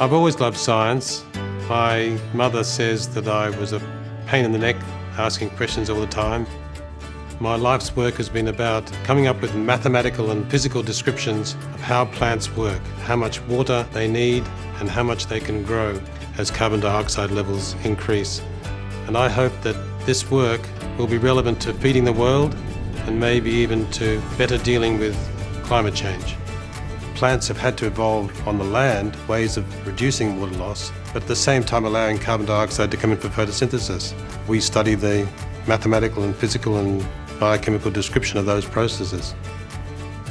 I've always loved science. My mother says that I was a pain in the neck, asking questions all the time. My life's work has been about coming up with mathematical and physical descriptions of how plants work, how much water they need and how much they can grow as carbon dioxide levels increase. And I hope that this work will be relevant to feeding the world and maybe even to better dealing with climate change. Plants have had to evolve on the land ways of reducing water loss, but at the same time allowing carbon dioxide to come in for photosynthesis. We study the mathematical and physical and biochemical description of those processes.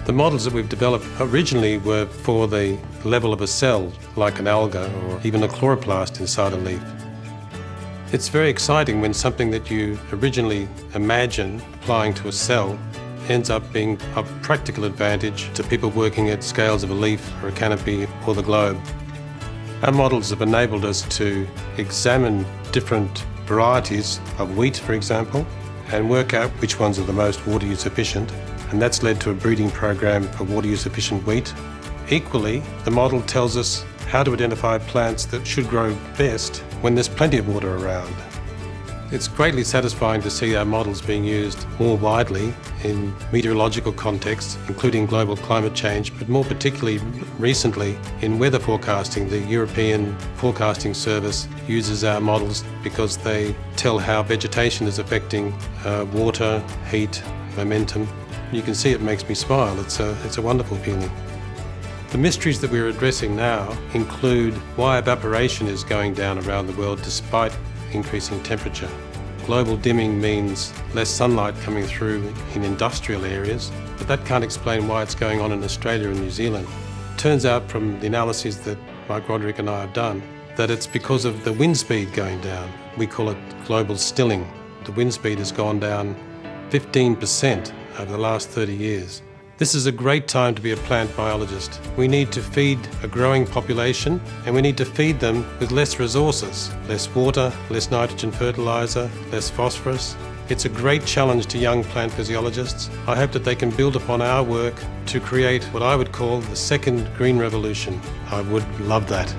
The models that we've developed originally were for the level of a cell, like an alga or even a chloroplast inside a leaf. It's very exciting when something that you originally imagine applying to a cell ends up being of practical advantage to people working at scales of a leaf or a canopy or the globe. Our models have enabled us to examine different varieties of wheat, for example, and work out which ones are the most water use efficient, and that's led to a breeding program for water use efficient wheat. Equally, the model tells us how to identify plants that should grow best when there's plenty of water around. It's greatly satisfying to see our models being used more widely in meteorological contexts, including global climate change, but more particularly recently in weather forecasting. The European Forecasting Service uses our models because they tell how vegetation is affecting uh, water, heat, momentum. You can see it makes me smile. It's a, it's a wonderful feeling. The mysteries that we're addressing now include why evaporation is going down around the world despite increasing temperature. Global dimming means less sunlight coming through in industrial areas, but that can't explain why it's going on in Australia and New Zealand. Turns out from the analyses that Mike Roderick and I have done that it's because of the wind speed going down. We call it global stilling. The wind speed has gone down 15% over the last 30 years. This is a great time to be a plant biologist. We need to feed a growing population and we need to feed them with less resources, less water, less nitrogen fertiliser, less phosphorus. It's a great challenge to young plant physiologists. I hope that they can build upon our work to create what I would call the second green revolution. I would love that.